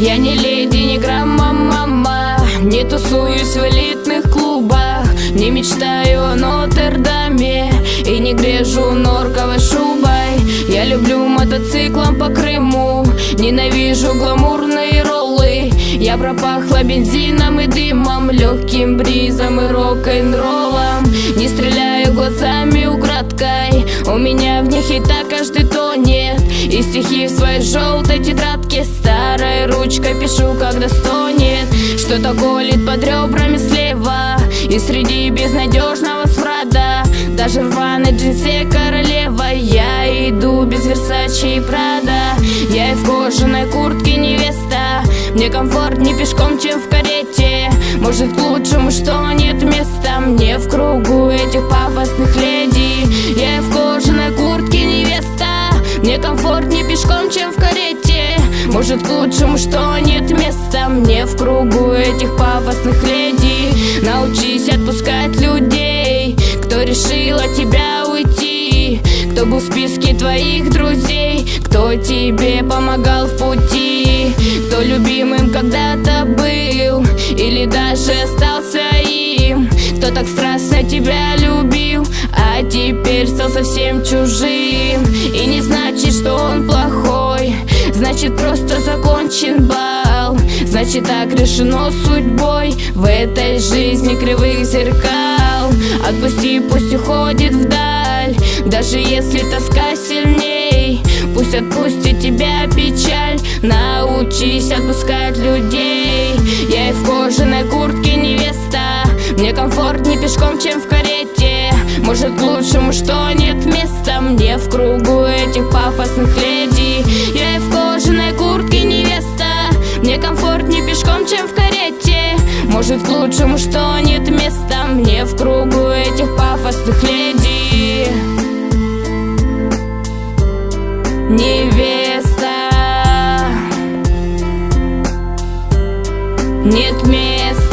Я не леди, не грамма, мама Не тусуюсь в элитных клубах Не мечтаю о Нотр-Даме И не грежу норковой шубой. Я люблю мотоциклом по Крыму Ненавижу гламурные роллы. Я пропахла бензином и дымом Легким бризом и рок-н-роллом. Не стреляю глазами украдкой У меня в них и так каждый тонет. И стихи в своей желтой тетрадке пишу, когда стонет. Что-то колет под ребрами слева? И среди безнадежного сврада Даже в рваной джинсе королева. Я иду без Версачи и Прада. Я и в кожаной куртке невеста. Мне комфортнее пешком, чем в карете. Может к лучшему, что нет места Мне в кругу этих пафосных леди. Я и в кожаной куртке невеста. Мне комфортнее пешком, чем в карете Может к лучшему, что нет места Мне в кругу этих пафосных леди. Научись отпускать людей Кто решил от тебя уйти. Кто был в списке твоих друзей Кто тебе помогал в пути. Кто любимым когда-то был Или даже остался им. Кто так страстно тебя любил А теперь стал совсем чужим. И не значит, что он плохой закончен бал. Значит так решено судьбой В этой жизни кривых зеркал. Отпусти, пусть уходит вдаль Даже если тоска сильней. Пусть отпустит тебя печаль Научись отпускать людей. Я и в кожаной куртке невеста Мне комфортнее пешком, чем в карете. Может лучшему, что нет места Мне в кругу этих пафосных леди пешком, чем в карете. Может к лучшему, что нет места Мне в кругу этих пафосных леди. Невеста. Нет места